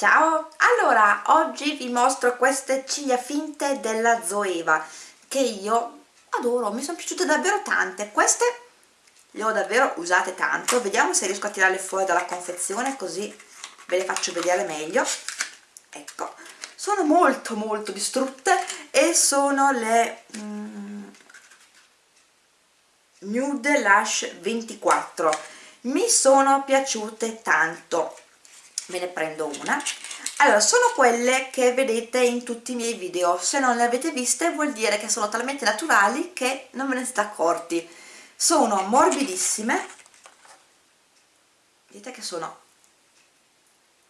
Ciao! Allora, oggi vi mostro queste ciglia finte della Zoeva che io adoro, mi sono piaciute davvero tante. Queste le ho davvero usate tanto. Vediamo se riesco a tirarle fuori dalla confezione così ve le faccio vedere meglio. Ecco, sono molto molto distrutte e sono le mm, Nude Lash 24 mi sono piaciute tanto ve ne prendo una. Allora sono quelle che vedete in tutti i miei video. Se non le avete viste vuol dire che sono talmente naturali che non ve ne siete accorti. Sono morbidissime. Vedete che sono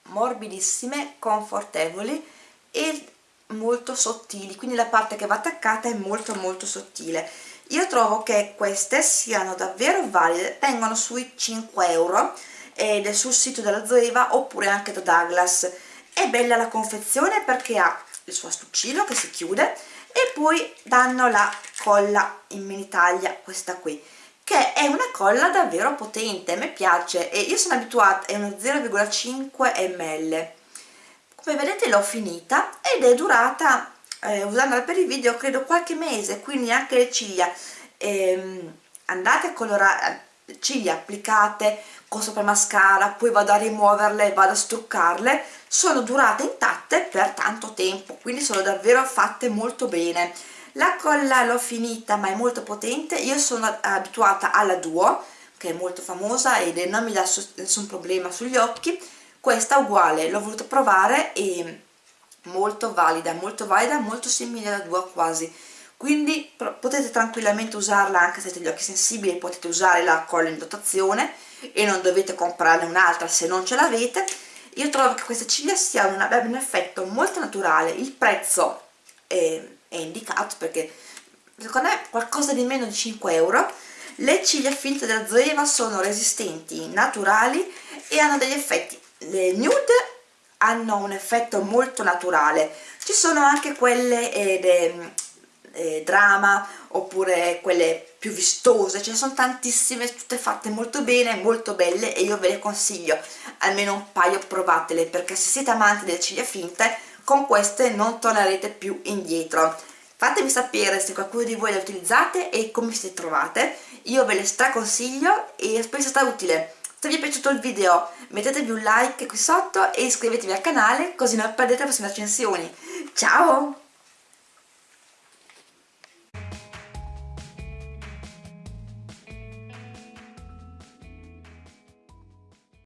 morbidissime confortevoli e molto sottili. Quindi la parte che va attaccata è molto molto sottile. Io trovo che queste siano davvero valide vengono sui 5 euro ed è sul sito della Zoeva oppure anche da Douglas. È bella la confezione perché ha il suo astuccino che si chiude e poi danno la colla in mini taglia questa qui che è una colla davvero potente, a me piace e io sono abituata, è uno 0,5 ml come vedete l'ho finita ed è durata, eh, usandola per i video, credo qualche mese, quindi anche le ciglia. Ehm, andate a colorare, ciglia applicate con sopra mascara, poi vado a rimuoverle, vado a struccarle, sono durate intatte per tanto tempo, quindi sono davvero fatte molto bene. La colla l'ho finita ma è molto potente, io sono abituata alla Duo, che è molto famosa ed non mi dà nessun problema sugli occhi, questa uguale, l'ho voluto provare e molto valida, molto valida, molto simile alla Duo quasi quindi potete tranquillamente usarla anche se avete gli occhi sensibili potete usare la in dotazione e non dovete comprarne un'altra se non ce l'avete. Io trovo che queste ciglia siano un, un effetto molto naturale. Il prezzo è, è indicato perché secondo me qualcosa di meno di 5 euro. Le ciglia finte della Zoeva sono resistenti, naturali e hanno degli effetti. Le nude hanno un effetto molto naturale. Ci sono anche quelle eh, eh, drama oppure quelle più vistose, ce ne sono tantissime, tutte fatte molto bene, molto belle e io ve le consiglio, almeno un paio provatele perché se siete amanti delle ciglia finte con queste non tornerete più indietro. Fatemi sapere se qualcuno di voi le utilizzate e come siete trovate, io ve le straconsiglio e spero sia stato utile. Se vi è piaciuto il video mettetevi un like qui sotto e iscrivetevi al canale così non perdete le prossime recensioni. Ciao!